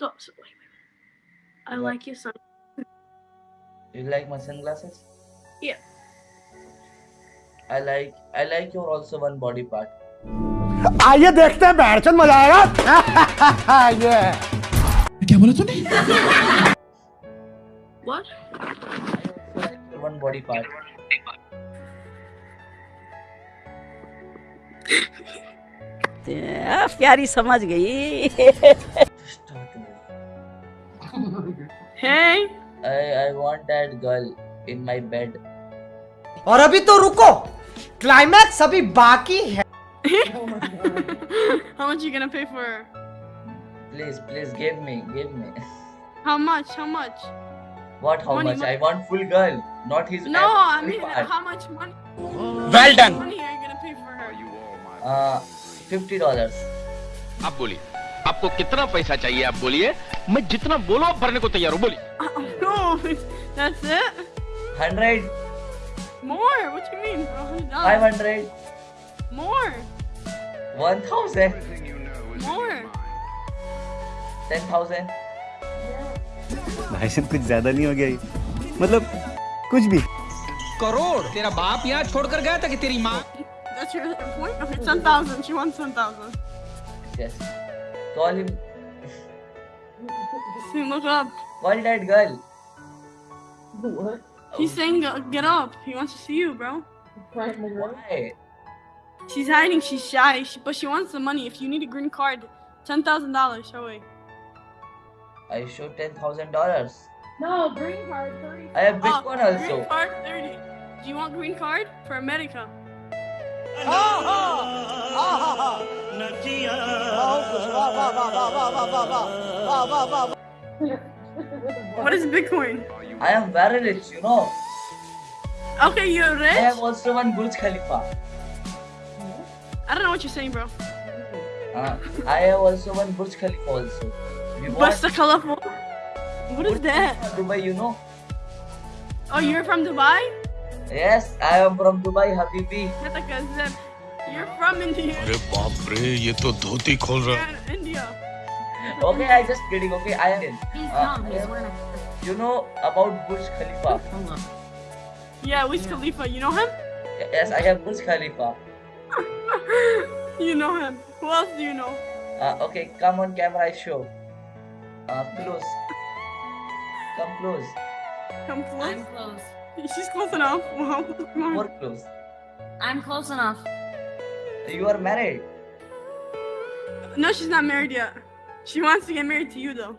Stop. Wait, wait, wait. I like your son. You like my sunglasses? Yeah. I like I like your also one body part. आइए देखते हैं बैठचंद मज़ा आएगा ये क्या बोला तूने What? One body part. प्यारी समझ गई Hey. I I want that girl in my bed. और अभी तो रुको क्लाइमैक्स अभी बाकी है How much you gonna pay for her? Please, please give me, give me. How much? How much? What? How Money, much? money. I want full girl, not his. No, I every mean, part. how much money? Well done Money are you gonna pay for her? Uh, fifty dollars. आप बोलिए आपको कितना पैसा चाहिए आप बोलिए। मैं जितना बोलो आप भरने को तैयार हूँ बोलिए। हंड्रेड मोर भाई कुछ ज़्यादा नहीं हो गया मतलब कुछ भी। करोड़? तेरा बाप यहाँ छोड़कर गया था कि तेरी माँ? Call him. See, look up. Call that girl. He's saying get up. He wants to see you, bro. Why? She's hiding. She's shy. She, but she wants the money. If you need a green card, $10,000. Show it. I show ten thousand dollars. No, green card, 30. I have Bitcoin oh, also. Green card, 30. Do you want green card? For America. What is Bitcoin? I am very rich, you know. Okay, you're I have rich? also one Burj Khalifa. I don't know what you're saying, bro. Uh, I have also one Burj Khalifa also. You want What's the colorful? What is Burj that? Khalifa, Dubai, you know? Oh, you're from Dubai? Yes, I am from Dubai, Habibi. That's like I said. You're from India. अरे बाप रे ये तो धोती खोल रहा You're in India. Okay, I just kidding. Okay, I am. Uh, you know about Burj Khalifa? Yeah, Wiz Khalifa. You know him? Yes, I have Burj Khalifa. You know him. Who else do you know? Uh, okay, come on camera, I show. Uh, close. Come close. Come close. I'm close. She's close enough. Wow. Come on. More close. I'm close enough. You are married. No, she's not married yet. She wants to get married to you, though.